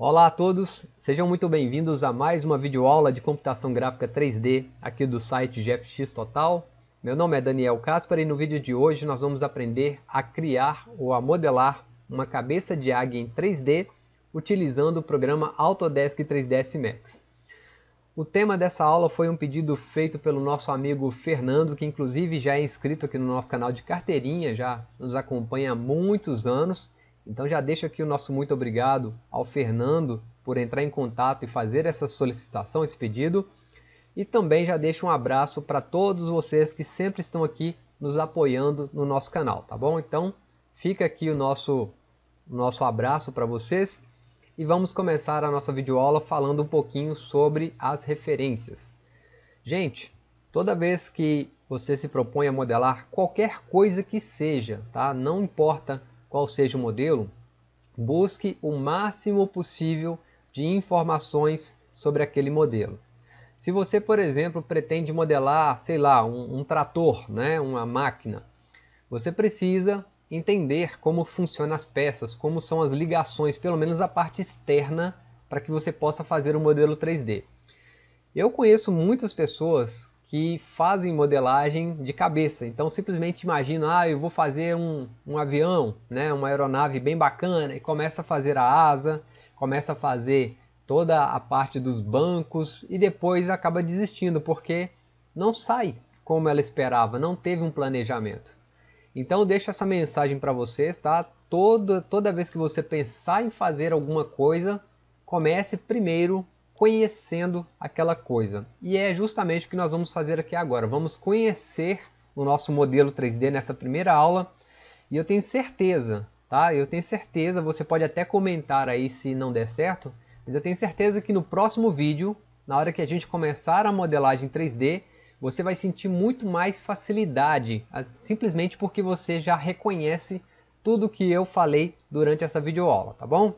Olá a todos, sejam muito bem-vindos a mais uma videoaula de computação gráfica 3D aqui do site GFX Total. Meu nome é Daniel Caspar e no vídeo de hoje nós vamos aprender a criar ou a modelar uma cabeça de águia em 3D utilizando o programa Autodesk 3ds Max. O tema dessa aula foi um pedido feito pelo nosso amigo Fernando, que inclusive já é inscrito aqui no nosso canal de carteirinha, já nos acompanha há muitos anos então já deixo aqui o nosso muito obrigado ao Fernando por entrar em contato e fazer essa solicitação, esse pedido. E também já deixo um abraço para todos vocês que sempre estão aqui nos apoiando no nosso canal, tá bom? Então fica aqui o nosso, nosso abraço para vocês e vamos começar a nossa videoaula falando um pouquinho sobre as referências. Gente, toda vez que você se propõe a modelar qualquer coisa que seja, tá? não importa qual seja o modelo, busque o máximo possível de informações sobre aquele modelo. Se você, por exemplo, pretende modelar, sei lá, um, um trator, né, uma máquina, você precisa entender como funcionam as peças, como são as ligações, pelo menos a parte externa, para que você possa fazer o um modelo 3D. Eu conheço muitas pessoas que fazem modelagem de cabeça. Então simplesmente imagina, ah, eu vou fazer um, um avião, né, uma aeronave bem bacana, e começa a fazer a asa, começa a fazer toda a parte dos bancos e depois acaba desistindo porque não sai como ela esperava, não teve um planejamento. Então deixo essa mensagem para vocês, tá? Toda, toda vez que você pensar em fazer alguma coisa, comece primeiro conhecendo aquela coisa. E é justamente o que nós vamos fazer aqui agora. Vamos conhecer o nosso modelo 3D nessa primeira aula. E eu tenho certeza, tá? Eu tenho certeza, você pode até comentar aí se não der certo, mas eu tenho certeza que no próximo vídeo, na hora que a gente começar a modelagem 3D, você vai sentir muito mais facilidade, simplesmente porque você já reconhece tudo que eu falei durante essa videoaula, tá bom?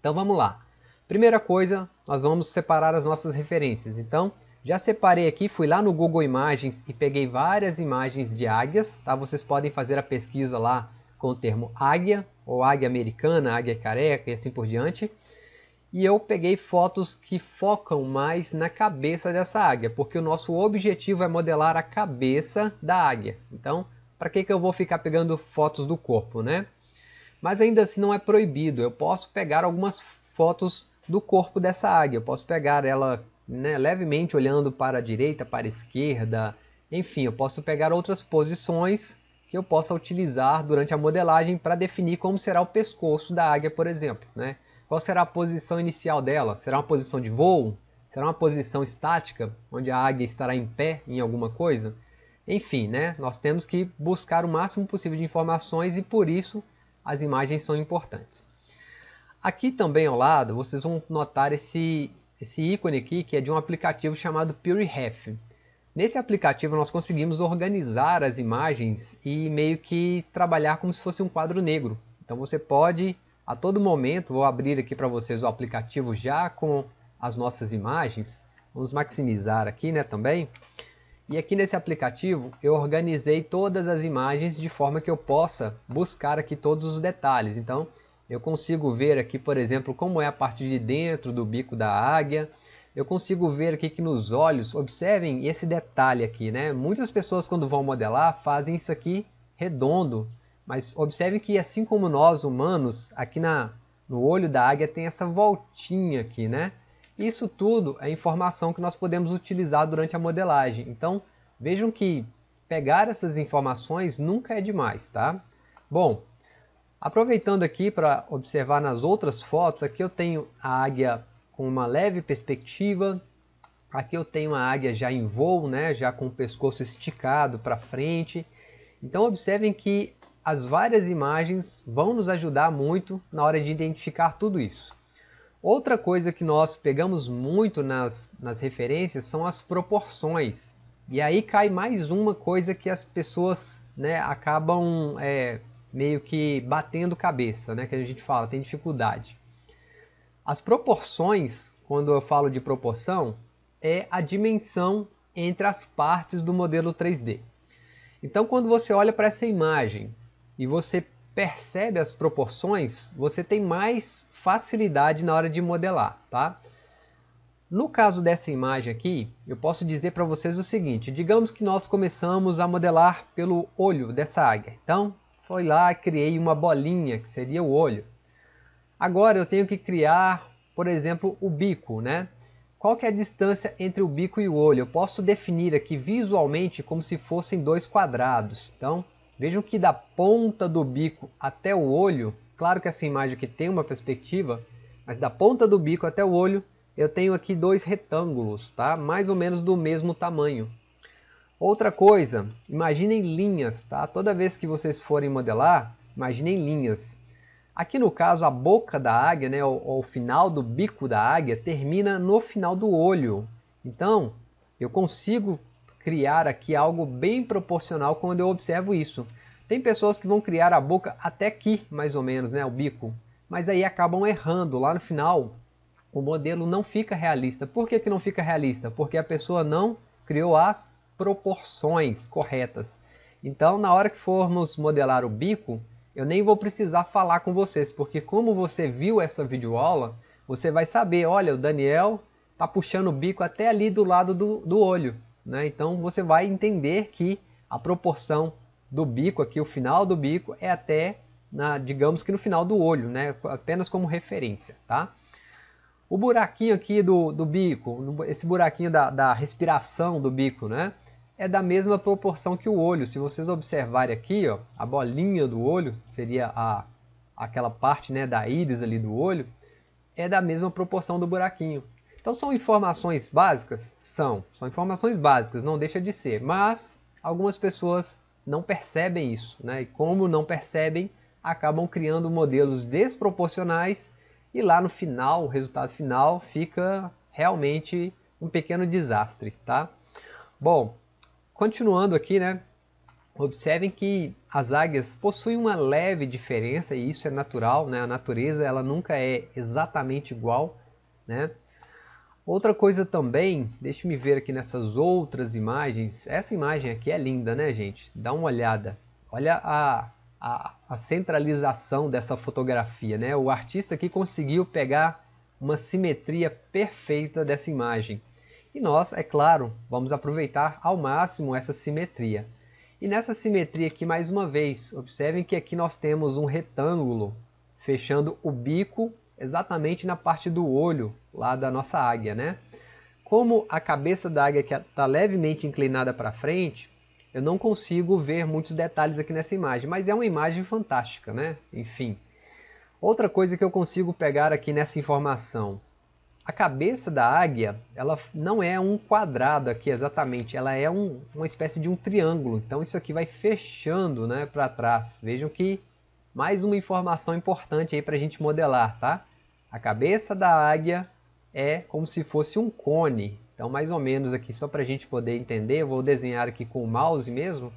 Então vamos lá. Primeira coisa, nós vamos separar as nossas referências. Então, já separei aqui, fui lá no Google Imagens e peguei várias imagens de águias. Tá? Vocês podem fazer a pesquisa lá com o termo águia, ou águia americana, águia careca e assim por diante. E eu peguei fotos que focam mais na cabeça dessa águia, porque o nosso objetivo é modelar a cabeça da águia. Então, para que, que eu vou ficar pegando fotos do corpo, né? Mas ainda assim não é proibido, eu posso pegar algumas fotos do corpo dessa águia. Eu posso pegar ela né, levemente olhando para a direita, para a esquerda, enfim, eu posso pegar outras posições que eu possa utilizar durante a modelagem para definir como será o pescoço da águia, por exemplo. Né? Qual será a posição inicial dela? Será uma posição de voo? Será uma posição estática, onde a águia estará em pé em alguma coisa? Enfim, né? nós temos que buscar o máximo possível de informações e por isso as imagens são importantes. Aqui também ao lado vocês vão notar esse, esse ícone aqui que é de um aplicativo chamado PureRef. Nesse aplicativo nós conseguimos organizar as imagens e meio que trabalhar como se fosse um quadro negro. Então você pode a todo momento, vou abrir aqui para vocês o aplicativo já com as nossas imagens. Vamos maximizar aqui né, também. E aqui nesse aplicativo eu organizei todas as imagens de forma que eu possa buscar aqui todos os detalhes. Então eu consigo ver aqui, por exemplo, como é a parte de dentro do bico da águia. Eu consigo ver aqui que nos olhos, observem esse detalhe aqui, né? Muitas pessoas quando vão modelar fazem isso aqui redondo, mas observe que assim como nós humanos, aqui na, no olho da águia tem essa voltinha aqui, né? Isso tudo é informação que nós podemos utilizar durante a modelagem. Então, vejam que pegar essas informações nunca é demais, tá? Bom, Aproveitando aqui para observar nas outras fotos, aqui eu tenho a águia com uma leve perspectiva, aqui eu tenho a águia já em voo, né, já com o pescoço esticado para frente. Então observem que as várias imagens vão nos ajudar muito na hora de identificar tudo isso. Outra coisa que nós pegamos muito nas, nas referências são as proporções. E aí cai mais uma coisa que as pessoas né, acabam é, meio que batendo cabeça, né, que a gente fala, tem dificuldade. As proporções, quando eu falo de proporção, é a dimensão entre as partes do modelo 3D. Então, quando você olha para essa imagem e você percebe as proporções, você tem mais facilidade na hora de modelar, tá? No caso dessa imagem aqui, eu posso dizer para vocês o seguinte, digamos que nós começamos a modelar pelo olho dessa águia. Então, foi lá, criei uma bolinha, que seria o olho. Agora eu tenho que criar, por exemplo, o bico, né? Qual que é a distância entre o bico e o olho? Eu posso definir aqui visualmente como se fossem dois quadrados. Então, Vejam que da ponta do bico até o olho, claro que essa imagem aqui tem uma perspectiva, mas da ponta do bico até o olho, eu tenho aqui dois retângulos, tá? mais ou menos do mesmo tamanho. Outra coisa, imaginem linhas, tá? Toda vez que vocês forem modelar, imaginem linhas. Aqui no caso, a boca da águia, né, o, o final do bico da águia, termina no final do olho. Então, eu consigo criar aqui algo bem proporcional quando eu observo isso. Tem pessoas que vão criar a boca até aqui, mais ou menos, né, o bico, mas aí acabam errando. Lá no final, o modelo não fica realista. Por que, que não fica realista? Porque a pessoa não criou as proporções corretas. Então, na hora que formos modelar o bico, eu nem vou precisar falar com vocês, porque como você viu essa videoaula, você vai saber, olha, o Daniel está puxando o bico até ali do lado do, do olho. Né? Então você vai entender que a proporção do bico aqui, o final do bico, é até, na, digamos que no final do olho, né? apenas como referência. Tá? O buraquinho aqui do, do bico, esse buraquinho da, da respiração do bico, né? É da mesma proporção que o olho. Se vocês observarem aqui, ó, a bolinha do olho, seria a, aquela parte né, da íris ali do olho, é da mesma proporção do buraquinho. Então são informações básicas? São, são informações básicas, não deixa de ser, mas algumas pessoas não percebem isso, né? e como não percebem, acabam criando modelos desproporcionais e lá no final, o resultado final fica realmente um pequeno desastre. Tá? Bom, continuando aqui, né? observem que as águias possuem uma leve diferença e isso é natural, né? a natureza ela nunca é exatamente igual. Né? Outra coisa também, deixe-me ver aqui nessas outras imagens. Essa imagem aqui é linda, né, gente? Dá uma olhada. Olha a, a, a centralização dessa fotografia, né? O artista aqui conseguiu pegar uma simetria perfeita dessa imagem. E nós, é claro, vamos aproveitar ao máximo essa simetria. E nessa simetria aqui, mais uma vez, observem que aqui nós temos um retângulo fechando o bico exatamente na parte do olho lá da nossa águia, né? Como a cabeça da águia está levemente inclinada para frente, eu não consigo ver muitos detalhes aqui nessa imagem, mas é uma imagem fantástica, né? Enfim. Outra coisa que eu consigo pegar aqui nessa informação. A cabeça da águia, ela não é um quadrado aqui exatamente, ela é um, uma espécie de um triângulo. Então isso aqui vai fechando né, para trás. Vejam que mais uma informação importante aí para a gente modelar, tá? A cabeça da águia é como se fosse um cone. Então, mais ou menos aqui, só para a gente poder entender, eu vou desenhar aqui com o mouse mesmo,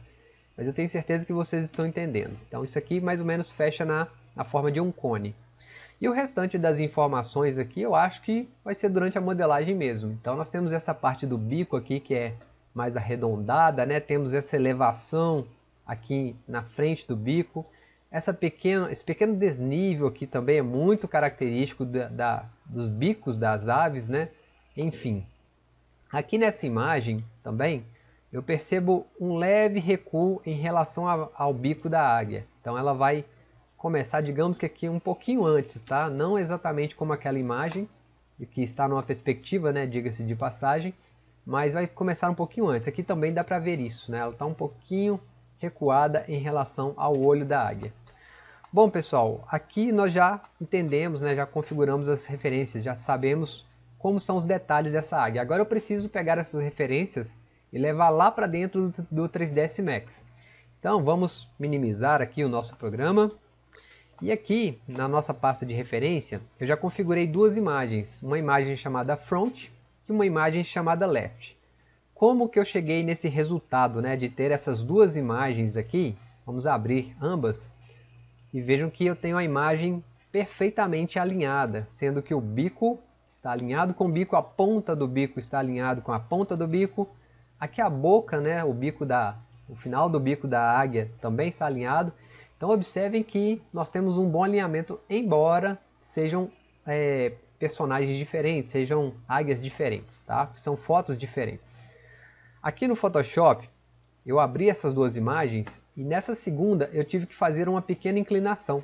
mas eu tenho certeza que vocês estão entendendo. Então, isso aqui mais ou menos fecha na, na forma de um cone. E o restante das informações aqui, eu acho que vai ser durante a modelagem mesmo. Então, nós temos essa parte do bico aqui, que é mais arredondada, né? Temos essa elevação aqui na frente do bico. Essa pequena, esse pequeno desnível aqui também é muito característico da, da, dos bicos das aves, né? Enfim, aqui nessa imagem também eu percebo um leve recuo em relação ao, ao bico da águia. Então ela vai começar, digamos que aqui um pouquinho antes, tá? Não exatamente como aquela imagem, que está numa perspectiva, né? Diga-se de passagem, mas vai começar um pouquinho antes. Aqui também dá para ver isso, né? Ela está um pouquinho recuada em relação ao olho da águia. Bom pessoal, aqui nós já entendemos, né, já configuramos as referências, já sabemos como são os detalhes dessa águia. Agora eu preciso pegar essas referências e levar lá para dentro do 3ds Max. Então vamos minimizar aqui o nosso programa. E aqui na nossa pasta de referência eu já configurei duas imagens, uma imagem chamada Front e uma imagem chamada Left. Como que eu cheguei nesse resultado né, de ter essas duas imagens aqui? Vamos abrir ambas e vejam que eu tenho a imagem perfeitamente alinhada, sendo que o bico está alinhado com o bico, a ponta do bico está alinhado com a ponta do bico, aqui a boca, né, o bico da, o final do bico da águia também está alinhado. Então observem que nós temos um bom alinhamento, embora sejam é, personagens diferentes, sejam águias diferentes, tá? são fotos diferentes. Aqui no Photoshop, eu abri essas duas imagens e nessa segunda eu tive que fazer uma pequena inclinação.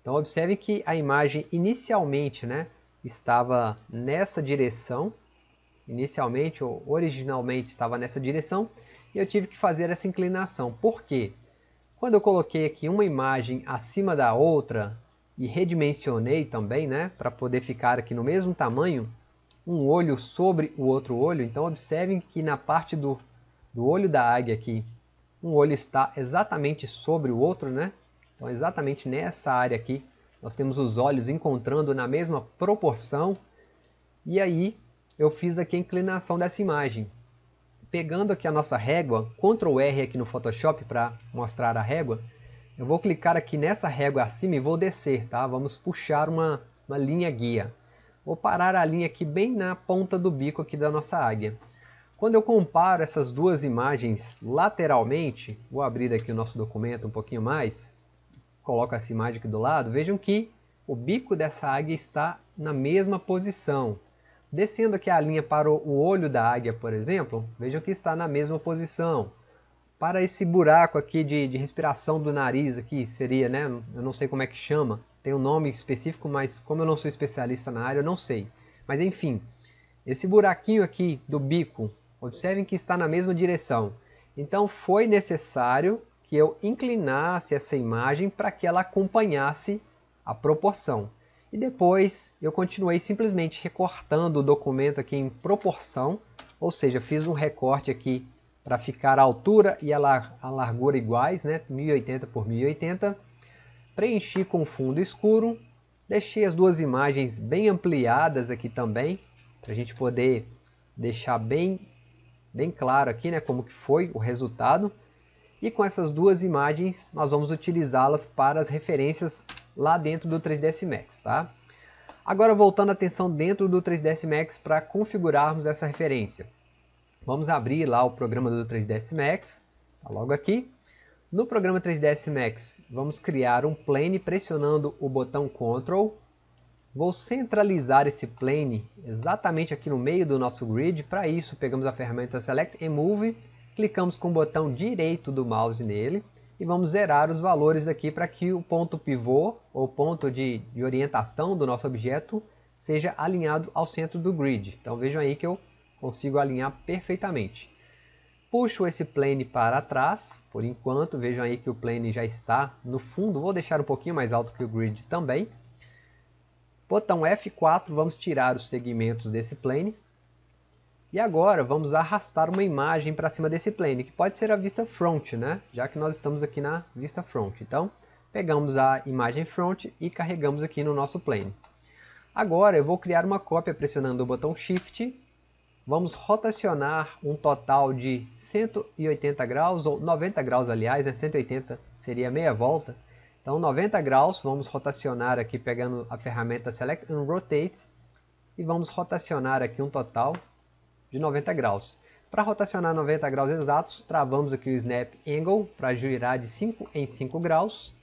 Então observe que a imagem inicialmente né, estava nessa direção, inicialmente ou originalmente estava nessa direção, e eu tive que fazer essa inclinação. Por quê? Quando eu coloquei aqui uma imagem acima da outra e redimensionei também, né, para poder ficar aqui no mesmo tamanho, um olho sobre o outro olho, então observem que na parte do, do olho da águia aqui, um olho está exatamente sobre o outro, né? Então exatamente nessa área aqui, nós temos os olhos encontrando na mesma proporção, e aí eu fiz aqui a inclinação dessa imagem. Pegando aqui a nossa régua, Ctrl R aqui no Photoshop para mostrar a régua, eu vou clicar aqui nessa régua acima e vou descer, tá? Vamos puxar uma, uma linha guia. Vou parar a linha aqui bem na ponta do bico aqui da nossa águia. Quando eu comparo essas duas imagens lateralmente, vou abrir aqui o nosso documento um pouquinho mais, coloco essa imagem aqui do lado, vejam que o bico dessa águia está na mesma posição. Descendo aqui a linha para o olho da águia, por exemplo, vejam que está na mesma posição para esse buraco aqui de, de, respiração do nariz aqui, seria, né? Eu não sei como é que chama, tem um nome específico, mas como eu não sou especialista na área, eu não sei. Mas enfim, esse buraquinho aqui do bico, observem que está na mesma direção. Então foi necessário que eu inclinasse essa imagem para que ela acompanhasse a proporção. E depois eu continuei simplesmente recortando o documento aqui em proporção, ou seja, fiz um recorte aqui para ficar a altura e a, lar a largura iguais, né? 1080 por 1080. Preenchi com fundo escuro, deixei as duas imagens bem ampliadas aqui também, para a gente poder deixar bem, bem claro aqui né, como que foi o resultado. E com essas duas imagens nós vamos utilizá-las para as referências lá dentro do 3ds Max. Tá? Agora voltando a atenção dentro do 3ds Max para configurarmos essa referência. Vamos abrir lá o programa do 3ds Max, está logo aqui. No programa 3ds Max, vamos criar um plane pressionando o botão Ctrl. Vou centralizar esse plane exatamente aqui no meio do nosso grid. Para isso, pegamos a ferramenta Select and Move, clicamos com o botão direito do mouse nele e vamos zerar os valores aqui para que o ponto pivô, ou ponto de, de orientação do nosso objeto, seja alinhado ao centro do grid. Então vejam aí que eu consigo alinhar perfeitamente. Puxo esse plane para trás, por enquanto, vejam aí que o plane já está no fundo, vou deixar um pouquinho mais alto que o grid também. Botão F4, vamos tirar os segmentos desse plane. E agora vamos arrastar uma imagem para cima desse plane, que pode ser a vista front, né? já que nós estamos aqui na vista front. Então, pegamos a imagem front e carregamos aqui no nosso plane. Agora eu vou criar uma cópia pressionando o botão Shift vamos rotacionar um total de 180 graus, ou 90 graus aliás, né? 180 seria meia volta. Então 90 graus, vamos rotacionar aqui pegando a ferramenta Select and Rotate e vamos rotacionar aqui um total de 90 graus. Para rotacionar 90 graus exatos, travamos aqui o Snap Angle para girar de 5 em 5 graus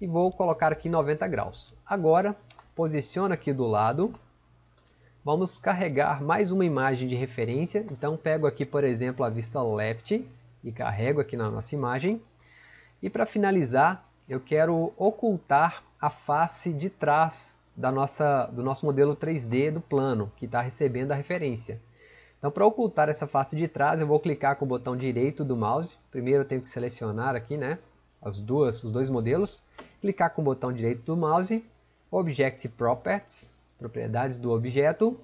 e vou colocar aqui 90 graus. Agora, posiciona aqui do lado Vamos carregar mais uma imagem de referência. Então pego aqui, por exemplo, a vista left e carrego aqui na nossa imagem. E para finalizar, eu quero ocultar a face de trás da nossa, do nosso modelo 3D do plano, que está recebendo a referência. Então, para ocultar essa face de trás, eu vou clicar com o botão direito do mouse. Primeiro eu tenho que selecionar aqui né, as duas, os dois modelos. Clicar com o botão direito do mouse, Object Properties, propriedades do objeto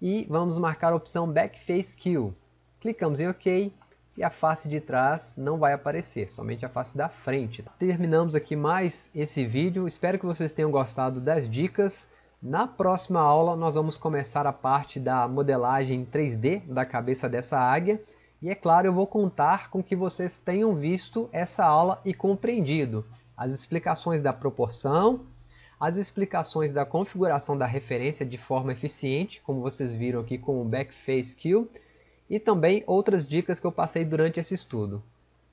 e vamos marcar a opção Backface Kill. Clicamos em OK e a face de trás não vai aparecer, somente a face da frente. Terminamos aqui mais esse vídeo, espero que vocês tenham gostado das dicas. Na próxima aula nós vamos começar a parte da modelagem 3D da cabeça dessa águia e é claro eu vou contar com que vocês tenham visto essa aula e compreendido as explicações da proporção, as explicações da configuração da referência de forma eficiente, como vocês viram aqui com o Backface Kill, e também outras dicas que eu passei durante esse estudo.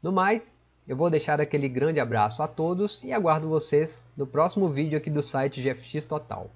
No mais, Eu vou deixar aquele grande abraço a todos e aguardo vocês no próximo vídeo aqui do site GFX Total.